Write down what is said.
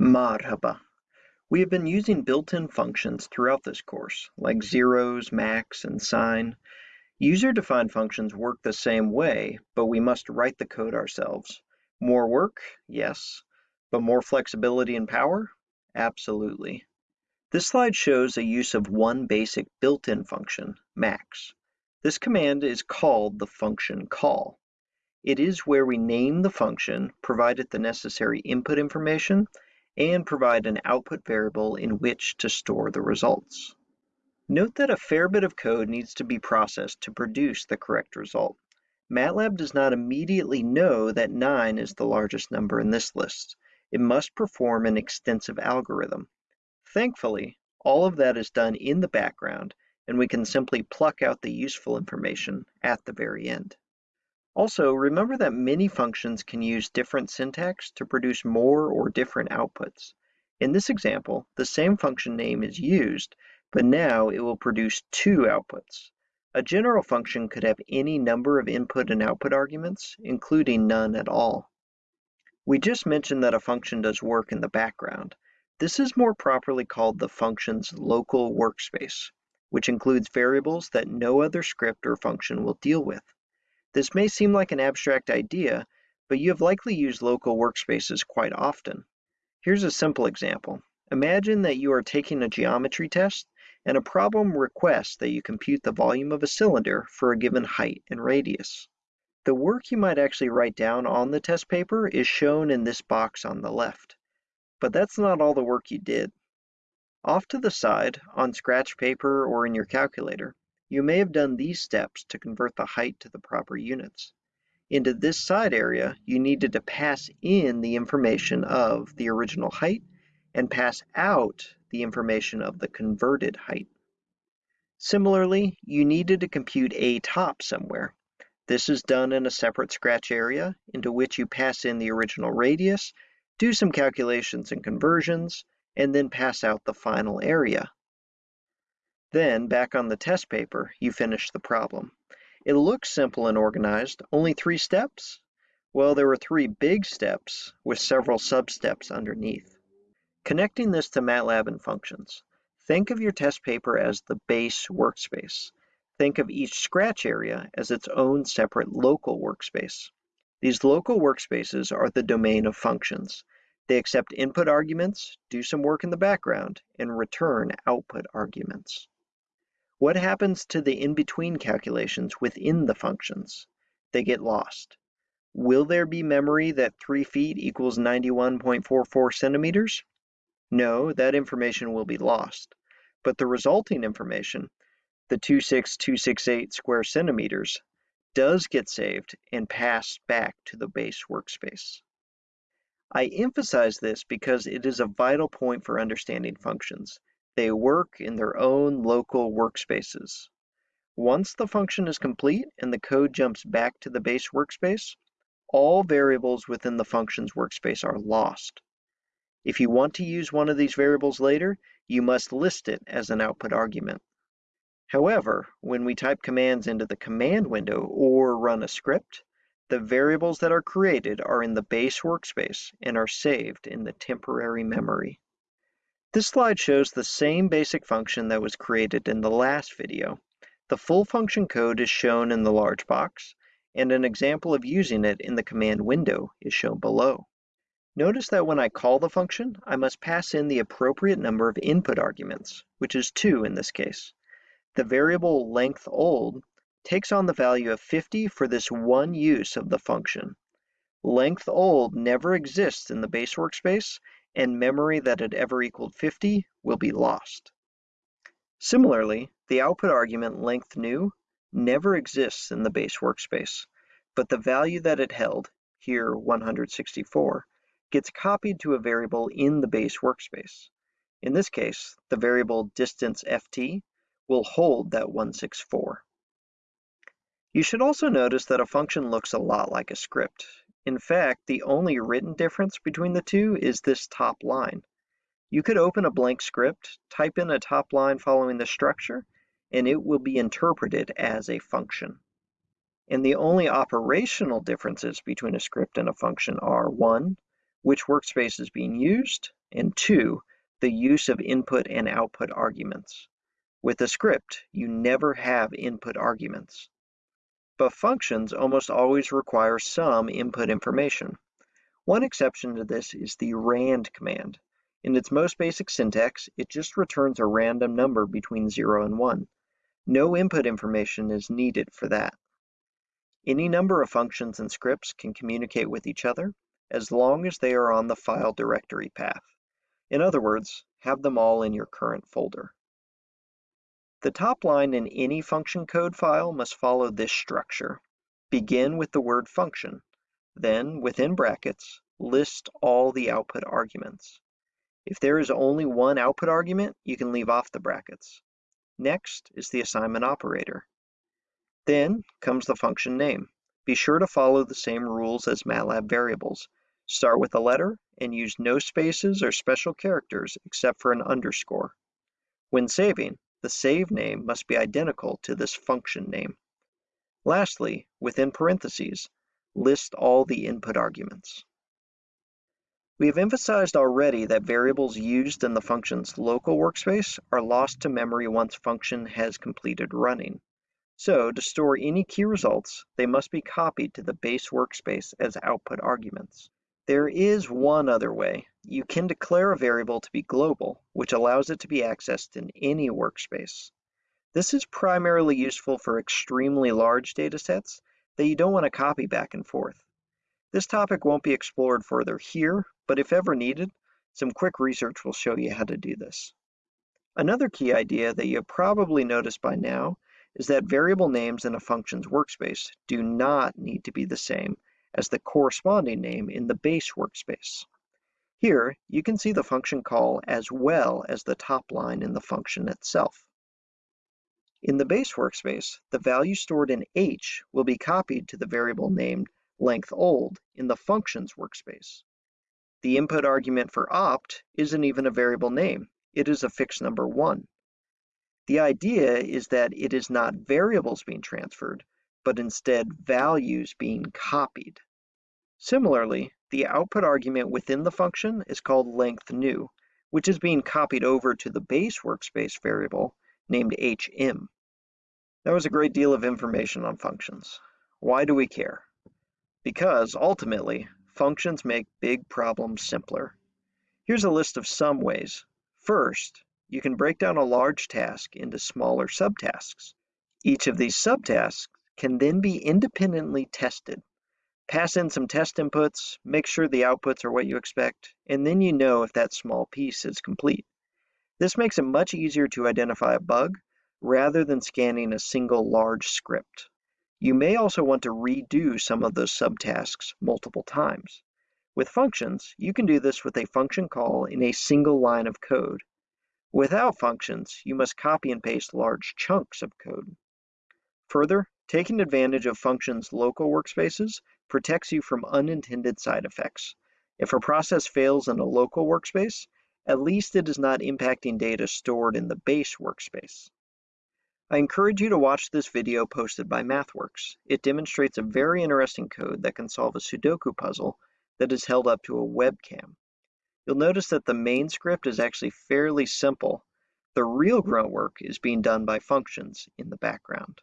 Marhaba. We have been using built-in functions throughout this course, like zeros, max, and sine. User-defined functions work the same way, but we must write the code ourselves. More work? Yes. But more flexibility and power? Absolutely. This slide shows a use of one basic built-in function, max. This command is called the function call. It is where we name the function, provide it the necessary input information, and provide an output variable in which to store the results. Note that a fair bit of code needs to be processed to produce the correct result. MATLAB does not immediately know that 9 is the largest number in this list. It must perform an extensive algorithm. Thankfully, all of that is done in the background, and we can simply pluck out the useful information at the very end. Also, remember that many functions can use different syntax to produce more or different outputs. In this example, the same function name is used, but now it will produce two outputs. A general function could have any number of input and output arguments, including none at all. We just mentioned that a function does work in the background. This is more properly called the function's local workspace, which includes variables that no other script or function will deal with. This may seem like an abstract idea, but you have likely used local workspaces quite often. Here's a simple example. Imagine that you are taking a geometry test and a problem requests that you compute the volume of a cylinder for a given height and radius. The work you might actually write down on the test paper is shown in this box on the left. But that's not all the work you did. Off to the side, on scratch paper or in your calculator, you may have done these steps to convert the height to the proper units. Into this side area, you needed to pass in the information of the original height and pass out the information of the converted height. Similarly, you needed to compute a top somewhere. This is done in a separate scratch area into which you pass in the original radius, do some calculations and conversions, and then pass out the final area. Then, back on the test paper, you finish the problem. It looks simple and organized, only three steps? Well, there were three big steps with several sub-steps underneath. Connecting this to MATLAB and functions, think of your test paper as the base workspace. Think of each scratch area as its own separate local workspace. These local workspaces are the domain of functions. They accept input arguments, do some work in the background, and return output arguments. What happens to the in-between calculations within the functions? They get lost. Will there be memory that 3 feet equals 91.44 centimeters? No, that information will be lost. But the resulting information, the 26268 square centimeters, does get saved and passed back to the base workspace. I emphasize this because it is a vital point for understanding functions. They work in their own local workspaces. Once the function is complete and the code jumps back to the base workspace, all variables within the function's workspace are lost. If you want to use one of these variables later, you must list it as an output argument. However, when we type commands into the command window or run a script, the variables that are created are in the base workspace and are saved in the temporary memory. This slide shows the same basic function that was created in the last video. The full function code is shown in the large box, and an example of using it in the command window is shown below. Notice that when I call the function, I must pass in the appropriate number of input arguments, which is 2 in this case. The variable length old takes on the value of 50 for this one use of the function. Length old never exists in the base workspace and memory that had ever equaled 50 will be lost. Similarly, the output argument length new never exists in the base workspace, but the value that it held, here 164, gets copied to a variable in the base workspace. In this case, the variable distance ft will hold that 164. You should also notice that a function looks a lot like a script. In fact, the only written difference between the two is this top line. You could open a blank script, type in a top line following the structure, and it will be interpreted as a function. And the only operational differences between a script and a function are one, which workspace is being used, and two, the use of input and output arguments. With a script, you never have input arguments. But functions almost always require some input information. One exception to this is the rand command. In its most basic syntax, it just returns a random number between 0 and 1. No input information is needed for that. Any number of functions and scripts can communicate with each other as long as they are on the file directory path. In other words, have them all in your current folder. The top line in any function code file must follow this structure. Begin with the word function, then within brackets, list all the output arguments. If there is only one output argument, you can leave off the brackets. Next is the assignment operator. Then comes the function name. Be sure to follow the same rules as MATLAB variables. Start with a letter and use no spaces or special characters except for an underscore. When saving, the save name must be identical to this function name. Lastly, within parentheses, list all the input arguments. We have emphasized already that variables used in the function's local workspace are lost to memory once function has completed running. So to store any key results, they must be copied to the base workspace as output arguments. There is one other way. You can declare a variable to be global, which allows it to be accessed in any workspace. This is primarily useful for extremely large datasets that you don't want to copy back and forth. This topic won't be explored further here, but if ever needed, some quick research will show you how to do this. Another key idea that you probably noticed by now is that variable names in a function's workspace do not need to be the same as the corresponding name in the base workspace. Here, you can see the function call as well as the top line in the function itself. In the base workspace, the value stored in h will be copied to the variable named length old in the functions workspace. The input argument for opt isn't even a variable name, it is a fixed number 1. The idea is that it is not variables being transferred, but instead values being copied. Similarly, the output argument within the function is called length new, which is being copied over to the base workspace variable named hm. That was a great deal of information on functions. Why do we care? Because, ultimately, functions make big problems simpler. Here's a list of some ways. First, you can break down a large task into smaller subtasks. Each of these subtasks can then be independently tested. Pass in some test inputs, make sure the outputs are what you expect, and then you know if that small piece is complete. This makes it much easier to identify a bug rather than scanning a single large script. You may also want to redo some of those subtasks multiple times. With functions, you can do this with a function call in a single line of code. Without functions, you must copy and paste large chunks of code. Further, Taking advantage of functions' local workspaces protects you from unintended side effects. If a process fails in a local workspace, at least it is not impacting data stored in the base workspace. I encourage you to watch this video posted by MathWorks. It demonstrates a very interesting code that can solve a Sudoku puzzle that is held up to a webcam. You'll notice that the main script is actually fairly simple. The real grunt work is being done by functions in the background.